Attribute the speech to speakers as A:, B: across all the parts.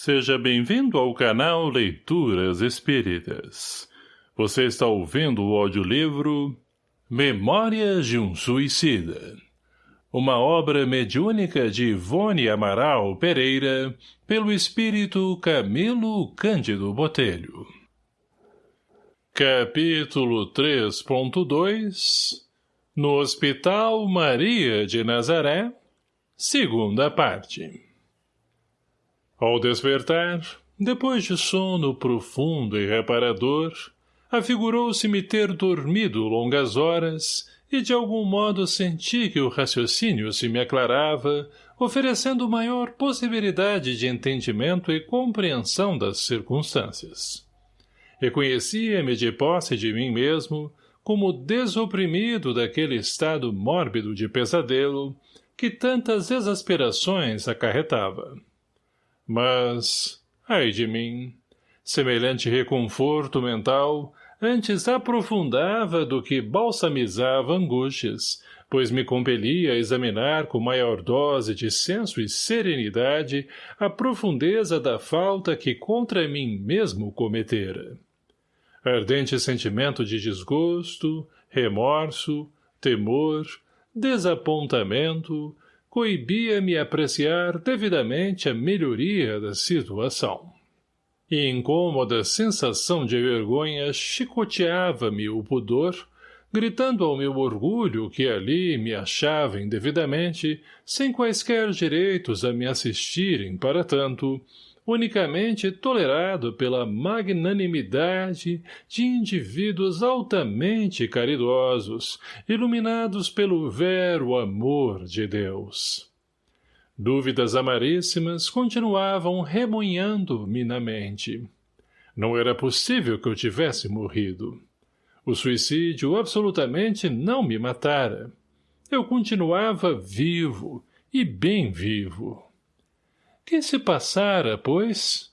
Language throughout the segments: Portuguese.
A: Seja bem-vindo ao canal Leituras Espíritas. Você está ouvindo o audiolivro Memórias de um Suicida. Uma obra mediúnica de Ivone Amaral Pereira, pelo espírito Camilo Cândido Botelho. Capítulo 3.2 No Hospital Maria de Nazaré, segunda parte. Ao despertar, depois de sono profundo e reparador, afigurou-se me ter dormido longas horas e de algum modo senti que o raciocínio se me aclarava, oferecendo maior possibilidade de entendimento e compreensão das circunstâncias. Reconhecia-me de posse de mim mesmo como desoprimido daquele estado mórbido de pesadelo que tantas exasperações acarretava. Mas, ai de mim, semelhante reconforto mental antes aprofundava do que balsamizava angústias, pois me compelia a examinar com maior dose de senso e serenidade a profundeza da falta que contra mim mesmo cometera. Ardente sentimento de desgosto, remorso, temor, desapontamento, coibia-me apreciar devidamente a melhoria da situação. E incômoda sensação de vergonha chicoteava-me o pudor, gritando ao meu orgulho que ali me achava indevidamente, sem quaisquer direitos a me assistirem para tanto, unicamente tolerado pela magnanimidade de indivíduos altamente caridosos, iluminados pelo vero amor de Deus. Dúvidas amaríssimas continuavam remoinhando-me na mente. Não era possível que eu tivesse morrido. O suicídio absolutamente não me matara. Eu continuava vivo, e bem vivo. Que se passara, pois?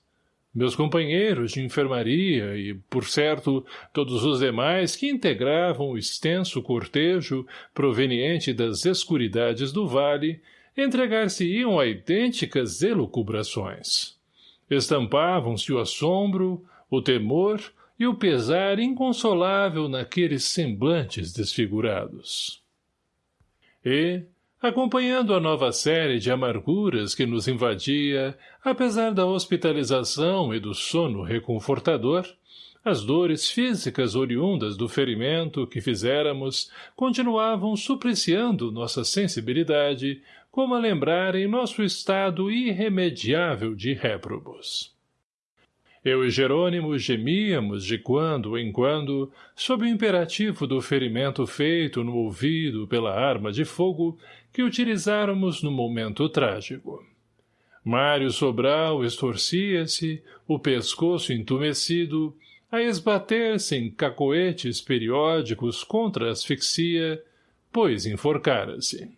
A: Meus companheiros de enfermaria e, por certo, todos os demais que integravam o extenso cortejo proveniente das escuridades do vale, entregar-se-iam a idênticas elucubrações. Estampavam-se o assombro, o temor e o pesar inconsolável naqueles semblantes desfigurados. E, acompanhando a nova série de amarguras que nos invadia, apesar da hospitalização e do sono reconfortador, as dores físicas oriundas do ferimento que fizéramos continuavam supliciando nossa sensibilidade, como a lembrarem nosso estado irremediável de réprobos. Eu e Jerônimo gemíamos de quando em quando, sob o imperativo do ferimento feito no ouvido pela arma de fogo que utilizáramos no momento trágico. Mário Sobral estorcia-se, o pescoço entumecido, a esbater-se em cacoetes periódicos contra a asfixia, pois enforcara-se.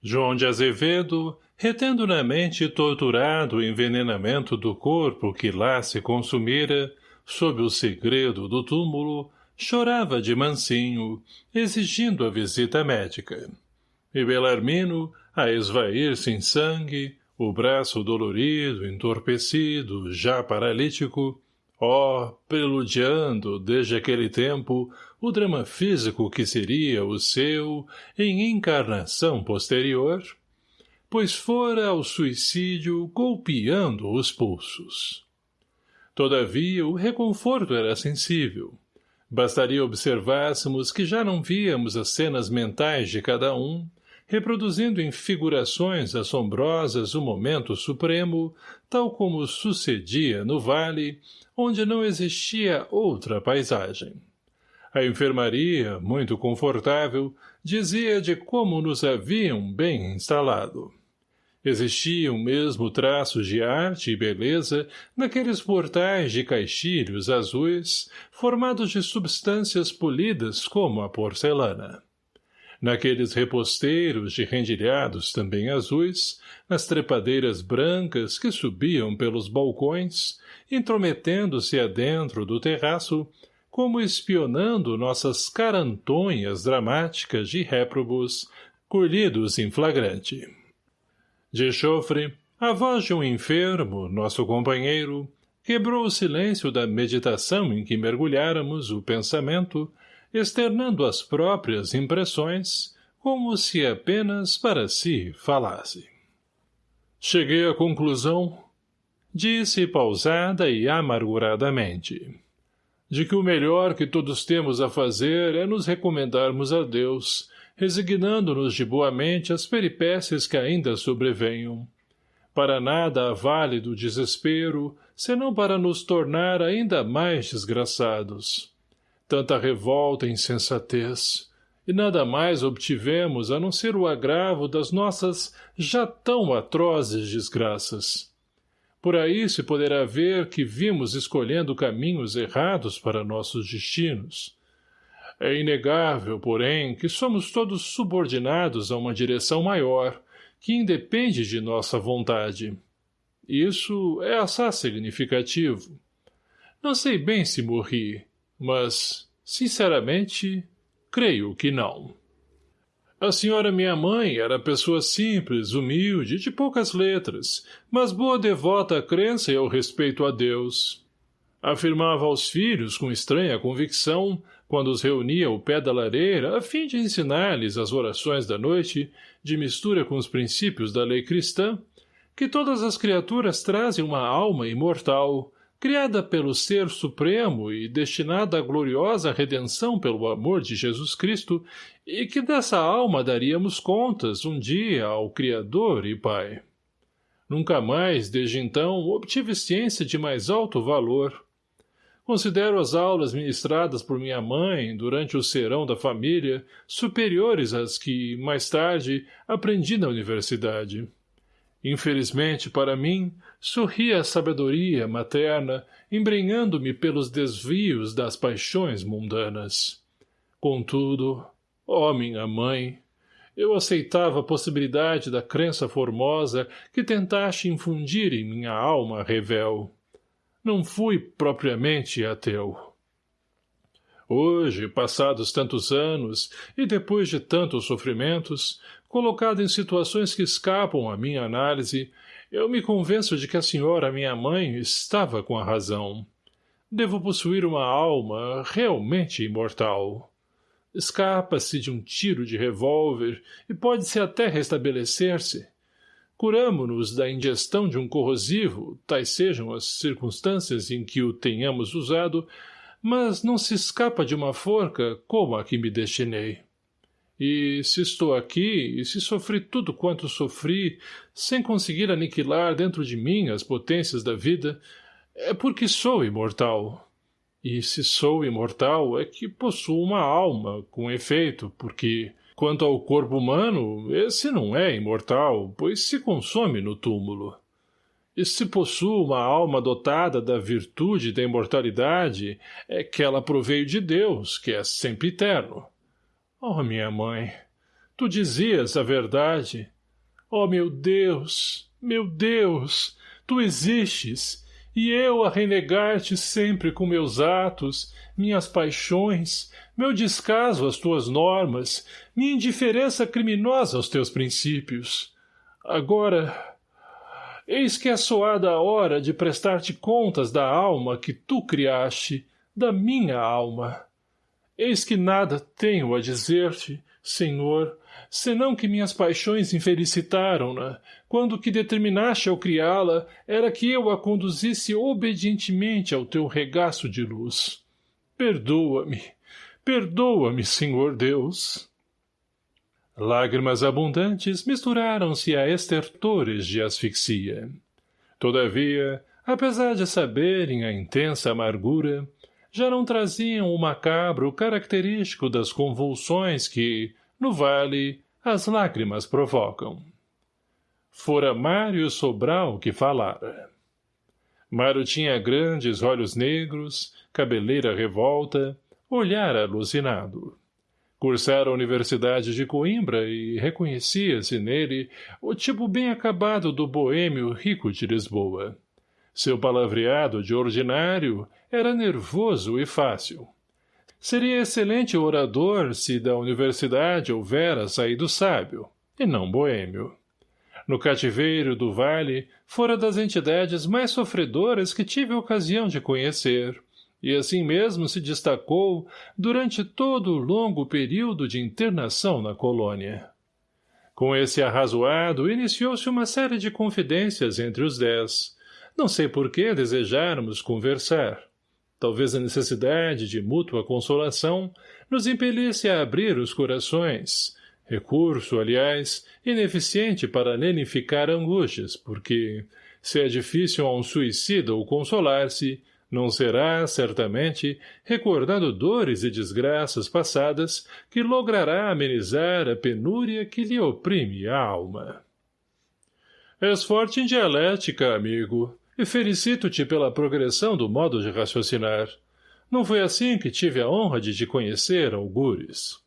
A: João de Azevedo, retendo na mente torturado o envenenamento do corpo que lá se consumira, sob o segredo do túmulo, chorava de mansinho, exigindo a visita médica. E Belarmino, a esvair-se em sangue, o braço dolorido, entorpecido, já paralítico, ó, oh, preludiando, desde aquele tempo, o drama físico que seria o seu em encarnação posterior, pois fora ao suicídio golpeando os pulsos. Todavia, o reconforto era sensível. Bastaria observássemos que já não víamos as cenas mentais de cada um, reproduzindo em figurações assombrosas o momento supremo, tal como sucedia no vale, onde não existia outra paisagem. A enfermaria, muito confortável, dizia de como nos haviam bem instalado. Existiam mesmo traços de arte e beleza naqueles portais de caixilhos azuis, formados de substâncias polidas como a porcelana. Naqueles reposteiros de rendilhados também azuis, nas trepadeiras brancas que subiam pelos balcões, intrometendo-se adentro do terraço, como espionando nossas carantonhas dramáticas de réprobos, colhidos em flagrante. De chofre, A voz de um enfermo, nosso companheiro, quebrou o silêncio da meditação em que mergulháramos o pensamento, externando as próprias impressões, como se apenas para si falasse. Cheguei à conclusão, disse pausada e amarguradamente, de que o melhor que todos temos a fazer é nos recomendarmos a Deus, resignando-nos de boa mente às peripécias que ainda sobrevenham. Para nada há válido desespero, senão para nos tornar ainda mais desgraçados. Tanta revolta e insensatez, e nada mais obtivemos a não ser o agravo das nossas já tão atrozes desgraças. Por aí se poderá ver que vimos escolhendo caminhos errados para nossos destinos. É inegável, porém, que somos todos subordinados a uma direção maior, que independe de nossa vontade. Isso é assaz significativo. Não sei bem se morri, mas, sinceramente, creio que não. A senhora minha mãe era pessoa simples, humilde, de poucas letras, mas boa devota à crença e ao respeito a Deus. Afirmava aos filhos, com estranha convicção, quando os reunia ao pé da lareira, a fim de ensinar-lhes as orações da noite, de mistura com os princípios da lei cristã, que todas as criaturas trazem uma alma imortal, criada pelo Ser Supremo e destinada à gloriosa redenção pelo amor de Jesus Cristo, e que dessa alma daríamos contas um dia ao Criador e Pai. Nunca mais, desde então, obtive ciência de mais alto valor, Considero as aulas ministradas por minha mãe durante o serão da família superiores às que, mais tarde, aprendi na universidade. Infelizmente, para mim, sorria a sabedoria materna, embrenhando-me pelos desvios das paixões mundanas. Contudo, ó minha mãe, eu aceitava a possibilidade da crença formosa que tentaste infundir em minha alma revel. Não fui propriamente ateu. Hoje, passados tantos anos, e depois de tantos sofrimentos, colocado em situações que escapam à minha análise, eu me convenço de que a senhora, minha mãe, estava com a razão. Devo possuir uma alma realmente imortal. Escapa-se de um tiro de revólver e pode-se até restabelecer-se, curamo-nos da ingestão de um corrosivo, tais sejam as circunstâncias em que o tenhamos usado, mas não se escapa de uma forca como a que me destinei. E se estou aqui, e se sofri tudo quanto sofri, sem conseguir aniquilar dentro de mim as potências da vida, é porque sou imortal. E se sou imortal, é que possuo uma alma, com efeito, porque Quanto ao corpo humano, esse não é imortal, pois se consome no túmulo. E se possui uma alma dotada da virtude da imortalidade, é que ela proveio de Deus, que é sempre eterno. Oh, minha mãe, tu dizias a verdade. Oh, meu Deus, meu Deus, tu existes, e eu a renegar-te sempre com meus atos, minhas paixões, meu descaso às tuas normas, minha indiferença criminosa aos teus princípios. Agora, eis que é soada a hora de prestar-te contas da alma que tu criaste, da minha alma. Eis que nada tenho a dizer-te, Senhor, senão que minhas paixões infelicitaram-na, quando o que determinaste ao criá-la era que eu a conduzisse obedientemente ao teu regaço de luz. Perdoa-me, perdoa-me, Senhor Deus. Lágrimas abundantes misturaram-se a estertores de asfixia. Todavia, apesar de saberem a intensa amargura, já não traziam o macabro característico das convulsões que, no vale, as lágrimas provocam. Fora Mário Sobral que falara. Mário tinha grandes olhos negros, cabeleira revolta, olhar alucinado. Cursara a Universidade de Coimbra e reconhecia-se nele o tipo bem acabado do boêmio rico de Lisboa. Seu palavreado de ordinário era nervoso e fácil. Seria excelente orador se da universidade houvera saído sábio, e não boêmio. No cativeiro do vale, fora das entidades mais sofredoras que tive a ocasião de conhecer, e assim mesmo se destacou durante todo o longo período de internação na colônia. Com esse arrazoado, iniciou-se uma série de confidências entre os dez. Não sei por que desejarmos conversar. Talvez a necessidade de mútua consolação nos impelisse a abrir os corações, recurso, aliás, ineficiente para lenificar angústias, porque, se é difícil a um suicida o consolar-se, não será, certamente, recordando dores e desgraças passadas, que logrará amenizar a penúria que lhe oprime a alma. És forte em dialética, amigo, e felicito-te pela progressão do modo de raciocinar. Não foi assim que tive a honra de te conhecer, algures.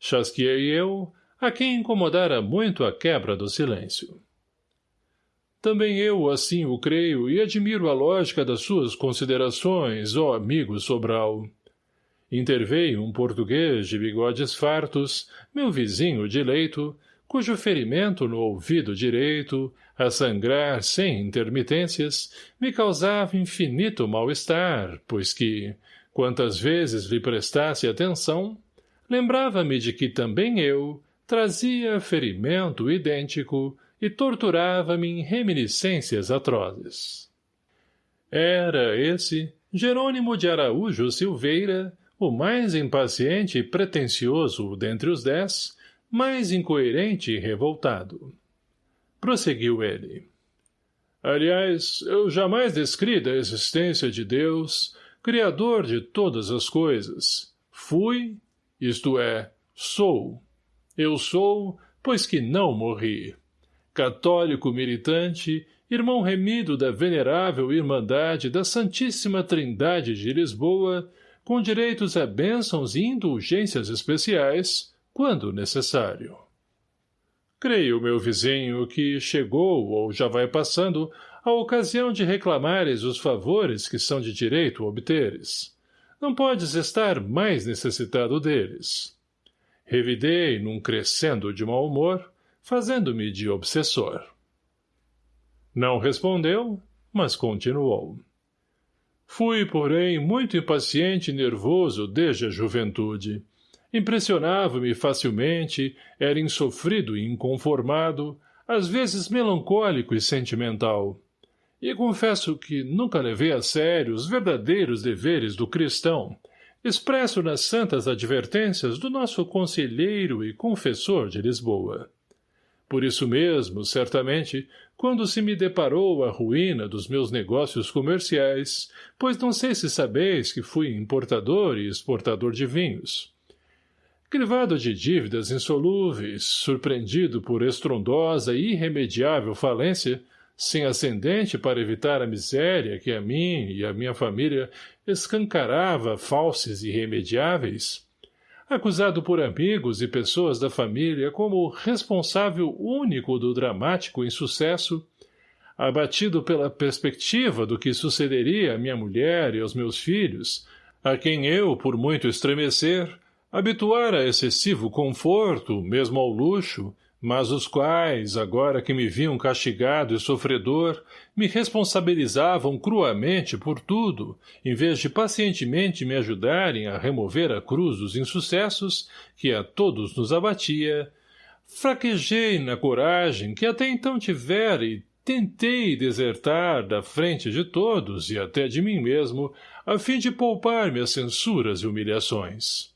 A: Chasqueei eu, a quem incomodara muito a quebra do silêncio. Também eu assim o creio e admiro a lógica das suas considerações, ó amigo Sobral. Interveio um português de bigodes fartos, meu vizinho de leito, cujo ferimento no ouvido direito, a sangrar sem intermitências, me causava infinito mal-estar, pois que, quantas vezes lhe prestasse atenção, lembrava-me de que também eu trazia ferimento idêntico, e torturava-me em reminiscências atrozes. Era esse, Jerônimo de Araújo Silveira, o mais impaciente e pretensioso dentre os dez, mais incoerente e revoltado. Prosseguiu ele. Aliás, eu jamais descri da existência de Deus, Criador de todas as coisas. Fui, isto é, sou. Eu sou, pois que não morri católico militante, irmão remido da venerável Irmandade da Santíssima Trindade de Lisboa, com direitos a bênçãos e indulgências especiais, quando necessário. Creio, meu vizinho, que chegou, ou já vai passando, a ocasião de reclamares os favores que são de direito obteres. Não podes estar mais necessitado deles. Revidei, num crescendo de mau humor, fazendo-me de obsessor. Não respondeu, mas continuou. Fui, porém, muito impaciente e nervoso desde a juventude. Impressionava-me facilmente, era insofrido e inconformado, às vezes melancólico e sentimental. E confesso que nunca levei a sério os verdadeiros deveres do cristão, expresso nas santas advertências do nosso conselheiro e confessor de Lisboa. Por isso mesmo, certamente, quando se me deparou a ruína dos meus negócios comerciais, pois não sei se sabeis que fui importador e exportador de vinhos. Crivado de dívidas insolúveis, surpreendido por estrondosa e irremediável falência, sem ascendente para evitar a miséria que a mim e a minha família escancarava falses irremediáveis, acusado por amigos e pessoas da família como responsável único do dramático insucesso, abatido pela perspectiva do que sucederia à minha mulher e aos meus filhos, a quem eu, por muito estremecer, habituara a excessivo conforto, mesmo ao luxo, mas os quais, agora que me viam castigado e sofredor, me responsabilizavam cruamente por tudo, em vez de pacientemente me ajudarem a remover a cruz dos insucessos, que a todos nos abatia, fraquejei na coragem que até então tivera e tentei desertar da frente de todos e até de mim mesmo, a fim de poupar-me as censuras e humilhações.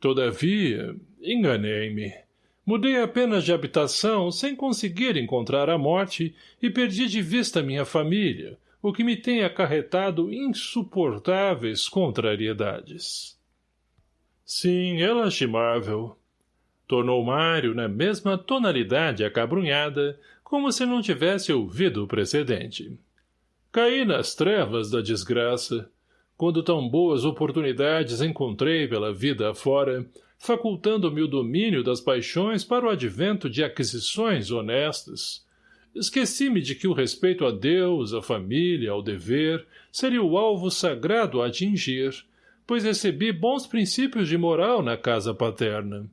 A: Todavia, enganei-me Mudei apenas de habitação sem conseguir encontrar a morte e perdi de vista minha família, o que me tem acarretado insuportáveis contrariedades. Sim, é lastimável. Tornou Mário na mesma tonalidade acabrunhada, como se não tivesse ouvido o precedente. Caí nas trevas da desgraça. Quando tão boas oportunidades encontrei pela vida afora, facultando-me o domínio das paixões para o advento de aquisições honestas. Esqueci-me de que o respeito a Deus, à família, ao dever, seria o alvo sagrado a atingir, pois recebi bons princípios de moral na casa paterna.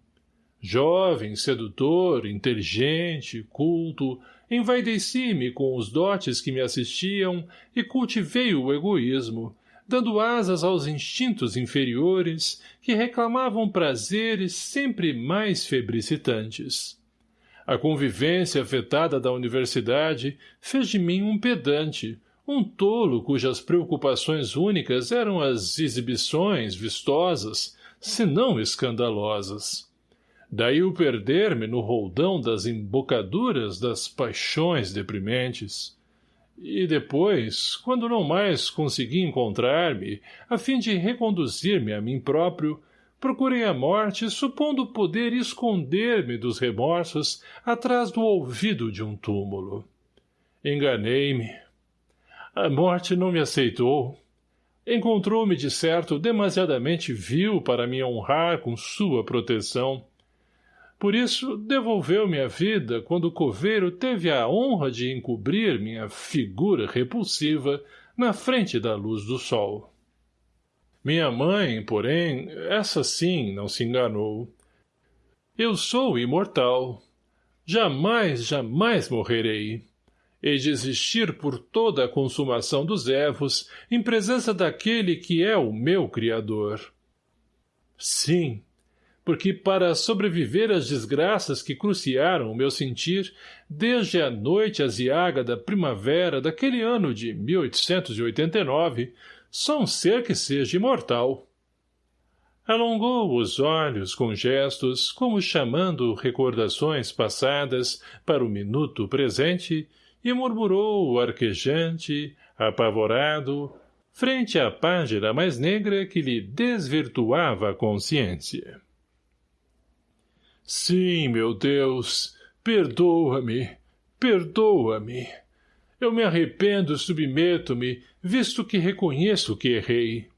A: Jovem, sedutor, inteligente, culto, envaideci-me com os dotes que me assistiam e cultivei o egoísmo, dando asas aos instintos inferiores que reclamavam prazeres sempre mais febricitantes. A convivência afetada da universidade fez de mim um pedante, um tolo cujas preocupações únicas eram as exibições vistosas, se não escandalosas. Daí o perder-me no roldão das embocaduras das paixões deprimentes. E depois, quando não mais consegui encontrar-me, a fim de reconduzir-me a mim próprio, procurei a morte, supondo poder esconder-me dos remorsos atrás do ouvido de um túmulo. Enganei-me. A morte não me aceitou. Encontrou-me, de certo, demasiadamente vil para me honrar com sua proteção. Por isso, devolveu-me a vida quando o coveiro teve a honra de encobrir minha figura repulsiva na frente da luz do sol. Minha mãe, porém, essa sim não se enganou. Eu sou imortal. Jamais, jamais morrerei. E desistir por toda a consumação dos ervos em presença daquele que é o meu Criador. Sim, porque para sobreviver às desgraças que cruciaram o meu sentir, desde a noite aziaga da primavera daquele ano de 1889, só um ser que seja imortal. Alongou os olhos com gestos, como chamando recordações passadas para o minuto presente, e murmurou arquejante, apavorado, frente à página mais negra que lhe desvirtuava a consciência. Sim, meu Deus, perdoa-me, perdoa-me. Eu me arrependo submeto-me, visto que reconheço que errei.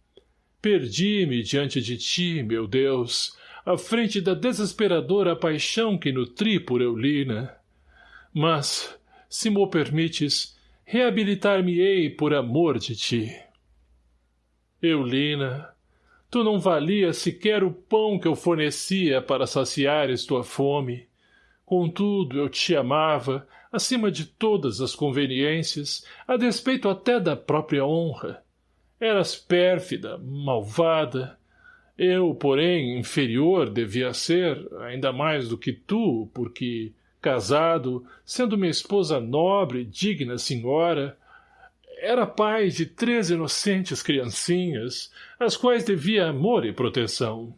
A: Perdi-me diante de ti, meu Deus, à frente da desesperadora paixão que nutri por Eulina. Mas, se mo permites, reabilitar-me-ei por amor de ti. Eulina, Tu não valias sequer o pão que eu fornecia para saciares tua fome. Contudo, eu te amava, acima de todas as conveniências, a despeito até da própria honra. Eras pérfida, malvada. Eu, porém, inferior devia ser, ainda mais do que tu, porque, casado, sendo minha esposa nobre, digna senhora, era pai de três inocentes criancinhas, às quais devia amor e proteção.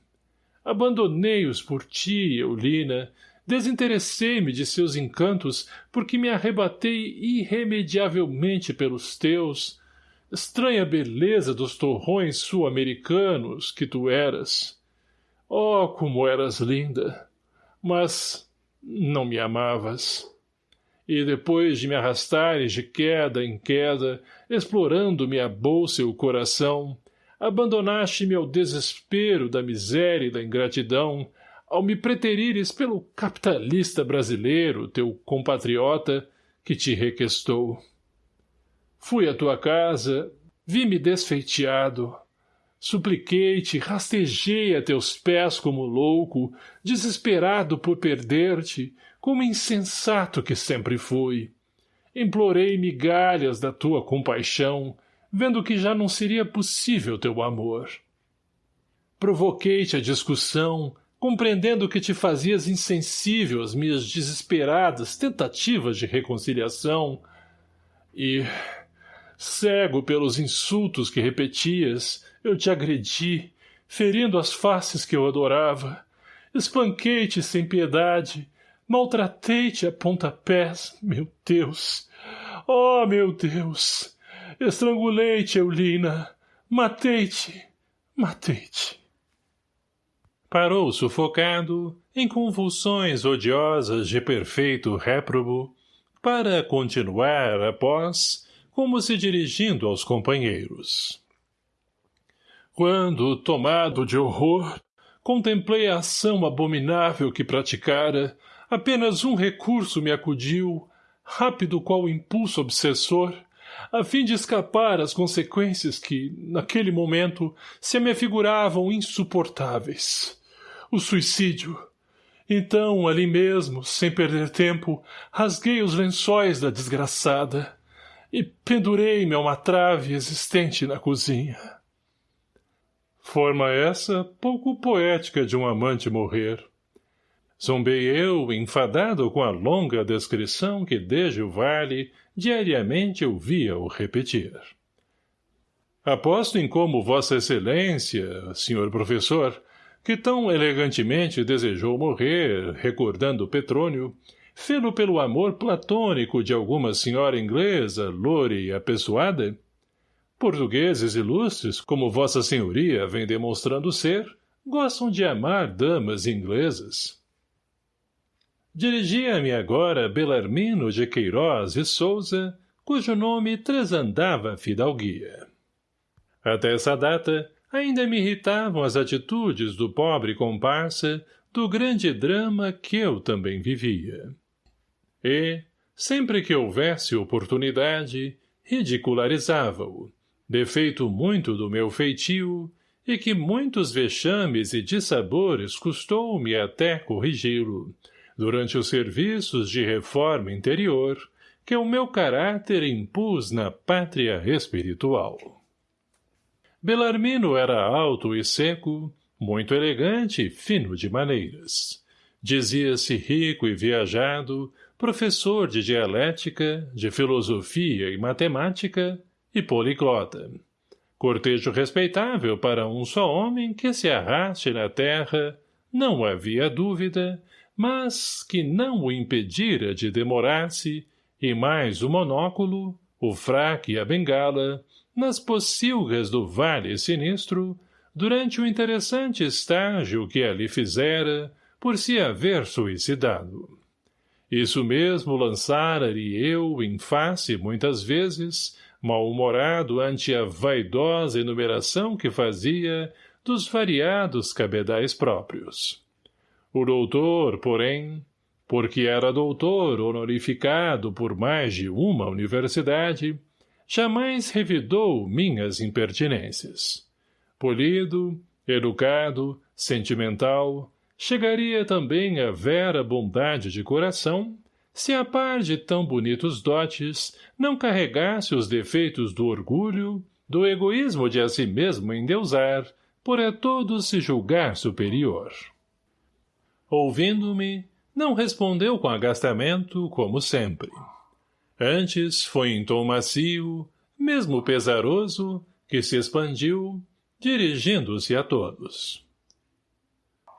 A: Abandonei-os por ti, Eulina, desinteressei-me de seus encantos porque me arrebatei irremediavelmente pelos teus, estranha beleza dos torrões sul-americanos que tu eras. Oh, como eras linda! Mas não me amavas e depois de me arrastares de queda em queda, explorando-me a bolsa e o coração, abandonaste-me ao desespero da miséria e da ingratidão, ao me preterires pelo capitalista brasileiro, teu compatriota, que te requestou. Fui à tua casa, vi-me desfeiteado, Supliquei-te, rastejei a teus pés como louco, desesperado por perder-te, como insensato que sempre fui. Implorei migalhas da tua compaixão, vendo que já não seria possível teu amor. Provoquei-te a discussão, compreendendo que te fazias insensível às minhas desesperadas tentativas de reconciliação, e, cego pelos insultos que repetias, eu te agredi, ferindo as faces que eu adorava. Espanquei-te sem piedade, maltratei-te a pontapés, meu Deus. Oh, meu Deus! Estrangulei-te, Eulina. Matei-te, matei-te. Parou sufocado, em convulsões odiosas de perfeito réprobo, para continuar após, como se dirigindo aos companheiros. Quando, tomado de horror, contemplei a ação abominável que praticara, apenas um recurso me acudiu, rápido qual impulso obsessor, a fim de escapar às consequências que, naquele momento, se me afiguravam insuportáveis. O suicídio. Então, ali mesmo, sem perder tempo, rasguei os lençóis da desgraçada e pendurei-me a uma trave existente na cozinha. Forma essa pouco poética de um amante morrer. Zombei eu, enfadado com a longa descrição que desde o vale diariamente ouvia-o repetir. Aposto em como Vossa Excelência, senhor professor, que tão elegantemente desejou morrer, recordando Petrônio, fê-lo pelo amor platônico de alguma senhora inglesa, loure e apessoada? Portugueses ilustres, como Vossa Senhoria vem demonstrando ser, gostam de amar damas inglesas. Dirigia-me agora Belarmino de Queiroz e Souza, cujo nome tresandava fidalguia. Até essa data, ainda me irritavam as atitudes do pobre comparsa do grande drama que eu também vivia. E, sempre que houvesse oportunidade, ridicularizava-o, defeito muito do meu feitio, e que muitos vexames e dissabores custou-me até corrigi-lo, durante os serviços de reforma interior que o meu caráter impus na pátria espiritual. Belarmino era alto e seco, muito elegante e fino de maneiras. Dizia-se rico e viajado, professor de dialética, de filosofia e matemática e poliglota. Cortejo respeitável para um só homem que se arraste na terra, não havia dúvida, mas que não o impedira de demorar-se, e mais o monóculo, o fraque e a bengala, nas pocilgas do vale sinistro, durante o interessante estágio que ali fizera, por se haver suicidado. Isso mesmo lançara-lhe eu em face muitas vezes, mal-humorado ante a vaidosa enumeração que fazia dos variados cabedais próprios. O doutor, porém, porque era doutor honorificado por mais de uma universidade, jamais revidou minhas impertinências. Polido, educado, sentimental, chegaria também a vera bondade de coração, se a par de tão bonitos dotes não carregasse os defeitos do orgulho, do egoísmo de a si mesmo endeusar, por a todos se julgar superior. Ouvindo-me, não respondeu com agastamento, como sempre. Antes foi em tom macio, mesmo pesaroso, que se expandiu, dirigindo-se a todos.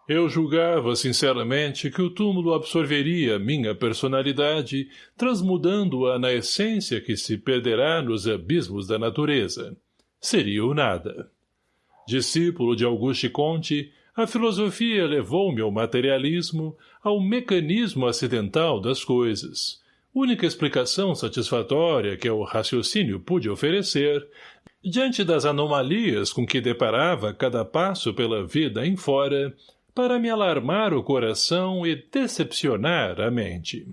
A: Eu julgava sinceramente que o túmulo absorveria minha personalidade, transmudando-a na essência que se perderá nos abismos da natureza. Seria o nada. Discípulo de Auguste Comte, a filosofia levou-me ao materialismo, ao mecanismo acidental das coisas, única explicação satisfatória que o raciocínio pôde oferecer, diante das anomalias com que deparava cada passo pela vida em fora, para me alarmar o coração e decepcionar a mente.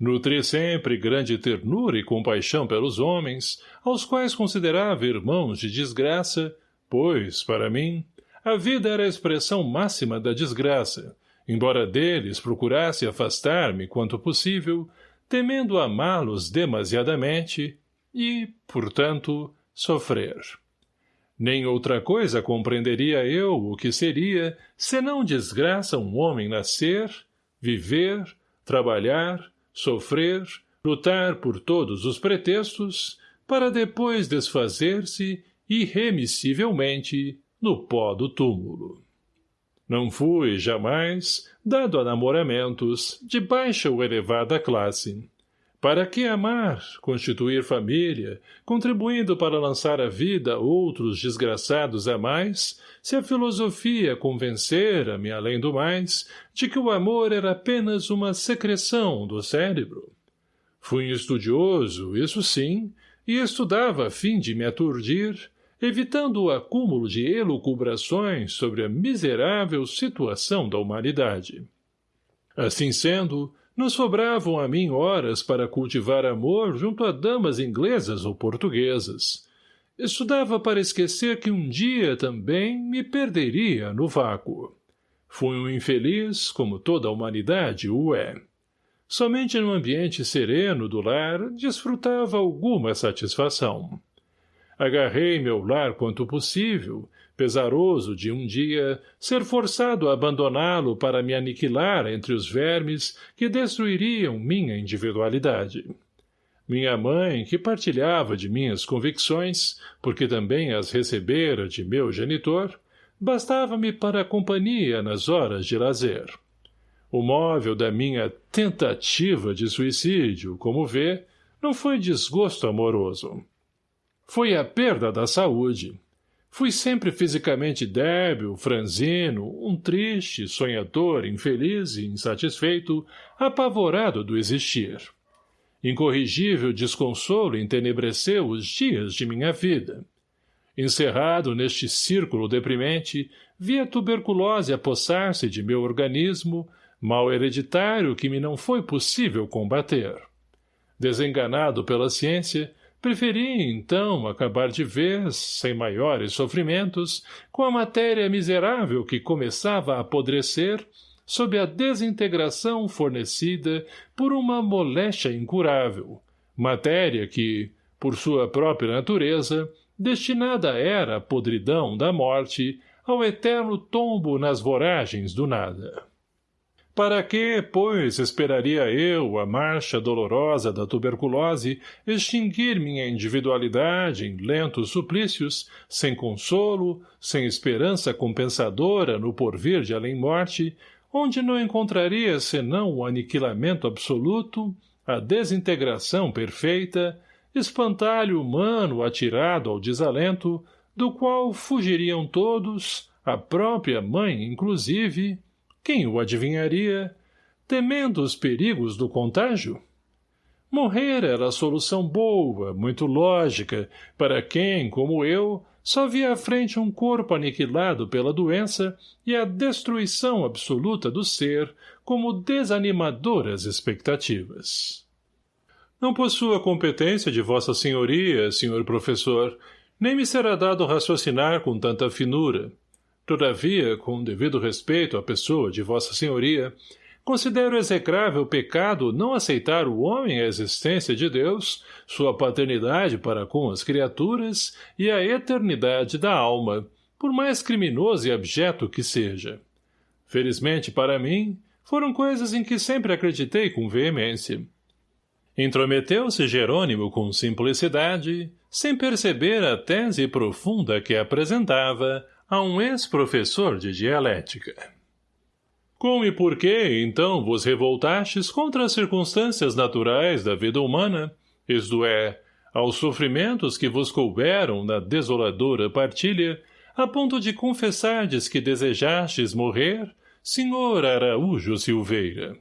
A: Nutri sempre grande ternura e compaixão pelos homens, aos quais considerava irmãos de desgraça, pois, para mim, a vida era a expressão máxima da desgraça, embora deles procurasse afastar-me quanto possível, temendo amá-los demasiadamente e, portanto, sofrer. Nem outra coisa compreenderia eu o que seria, senão desgraça um homem nascer, viver, trabalhar, sofrer, lutar por todos os pretextos, para depois desfazer-se irremissivelmente no pó do túmulo. Não fui, jamais, dado a namoramentos de baixa ou elevada classe. Para que amar, constituir família, contribuindo para lançar a vida outros desgraçados a mais, se a filosofia convencera-me, além do mais, de que o amor era apenas uma secreção do cérebro? Fui estudioso, isso sim, e estudava a fim de me aturdir, evitando o acúmulo de elucubrações sobre a miserável situação da humanidade. Assim sendo, não sobravam a mim horas para cultivar amor junto a damas inglesas ou portuguesas. Estudava para esquecer que um dia também me perderia no vácuo. Fui um infeliz, como toda a humanidade o é. Somente no ambiente sereno do lar desfrutava alguma satisfação. Agarrei meu lar quanto possível, pesaroso de um dia ser forçado a abandoná-lo para me aniquilar entre os vermes que destruiriam minha individualidade. Minha mãe, que partilhava de minhas convicções, porque também as recebera de meu genitor, bastava-me para a companhia nas horas de lazer. O móvel da minha tentativa de suicídio, como vê, não foi desgosto amoroso. Foi a perda da saúde. Fui sempre fisicamente débil, franzino, um triste, sonhador, infeliz e insatisfeito, apavorado do existir. Incorrigível desconsolo entenebreceu os dias de minha vida. Encerrado neste círculo deprimente, vi a tuberculose apossar-se de meu organismo, mal hereditário que me não foi possível combater. Desenganado pela ciência, preferi, então, acabar de vez, sem maiores sofrimentos, com a matéria miserável que começava a apodrecer sob a desintegração fornecida por uma moléstia incurável, matéria que, por sua própria natureza, destinada era à podridão da morte, ao eterno tombo nas voragens do nada. Para que, pois, esperaria eu a marcha dolorosa da tuberculose extinguir minha individualidade em lentos suplícios, sem consolo, sem esperança compensadora no porvir de além-morte, onde não encontraria senão o aniquilamento absoluto, a desintegração perfeita, espantalho humano atirado ao desalento, do qual fugiriam todos, a própria mãe inclusive, quem o adivinharia, temendo os perigos do contágio? Morrer era a solução boa, muito lógica, para quem, como eu, só via à frente um corpo aniquilado pela doença e a destruição absoluta do ser como desanimadoras expectativas. Não possuo a competência de vossa senhoria, senhor professor, nem me será dado raciocinar com tanta finura. Todavia, com devido respeito à pessoa de vossa senhoria, Considero execrável pecado não aceitar o homem a existência de Deus, sua paternidade para com as criaturas e a eternidade da alma, por mais criminoso e abjeto que seja. Felizmente para mim, foram coisas em que sempre acreditei com veemência. Intrometeu-se Jerônimo com simplicidade, sem perceber a tese profunda que apresentava a um ex-professor de dialética. Como e por que, então, vos revoltastes contra as circunstâncias naturais da vida humana, isto é, aos sofrimentos que vos couberam na desoladora partilha, a ponto de confessardes que desejastes morrer, senhor Araújo Silveira?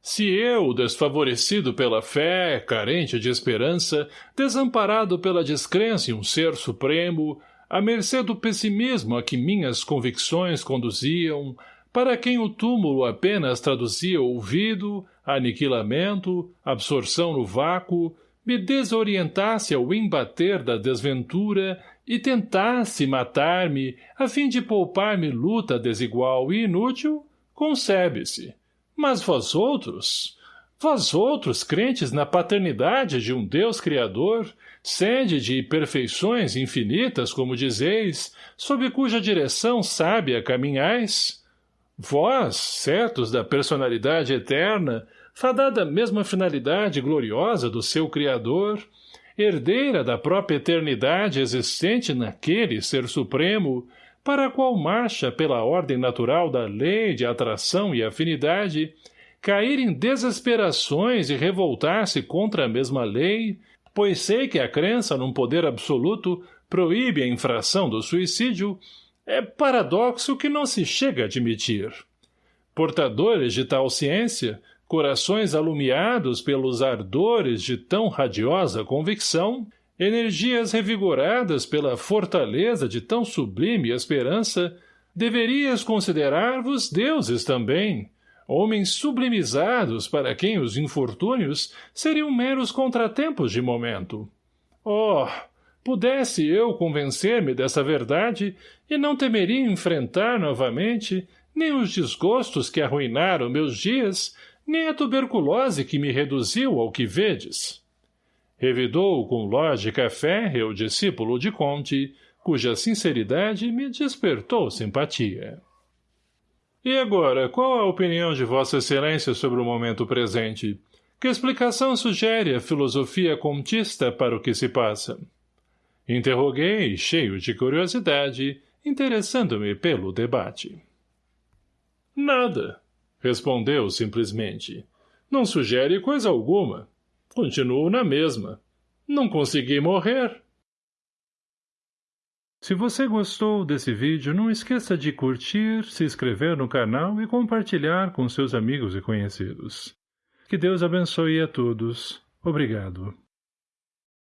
A: Se eu, desfavorecido pela fé, carente de esperança, desamparado pela descrença em um ser supremo, à mercê do pessimismo a que minhas convicções conduziam, para quem o túmulo apenas traduzia ouvido, aniquilamento, absorção no vácuo, me desorientasse ao embater da desventura e tentasse matar-me a fim de poupar-me luta desigual e inútil, concebe-se. Mas vós outros, vós outros crentes na paternidade de um Deus Criador, sede de perfeições infinitas, como dizeis, sob cuja direção sábia caminhais, Vós, certos da personalidade eterna, fadada mesma finalidade gloriosa do seu Criador, herdeira da própria eternidade existente naquele Ser Supremo, para a qual marcha pela ordem natural da lei de atração e afinidade, cair em desesperações e revoltar-se contra a mesma lei, pois sei que a crença num poder absoluto proíbe a infração do suicídio, é paradoxo que não se chega a admitir. Portadores de tal ciência, corações alumiados pelos ardores de tão radiosa convicção, energias revigoradas pela fortaleza de tão sublime esperança, deverias considerar-vos deuses também, homens sublimizados para quem os infortúnios seriam meros contratempos de momento. Oh, Pudesse eu convencer-me dessa verdade e não temeria enfrentar novamente, nem os desgostos que arruinaram meus dias, nem a tuberculose que me reduziu ao que vedes. Revidou com lógica férrea o discípulo de Conte, cuja sinceridade me despertou simpatia. E agora, qual a opinião de Vossa Excelência sobre o momento presente? Que explicação sugere a filosofia contista para o que se passa? Interroguei, cheio de curiosidade, interessando-me pelo debate. Nada, respondeu simplesmente. Não sugere coisa alguma. Continuo na mesma. Não consegui morrer. Se você gostou desse vídeo, não esqueça de curtir, se inscrever no canal e compartilhar com seus amigos e conhecidos. Que Deus abençoe a todos. Obrigado.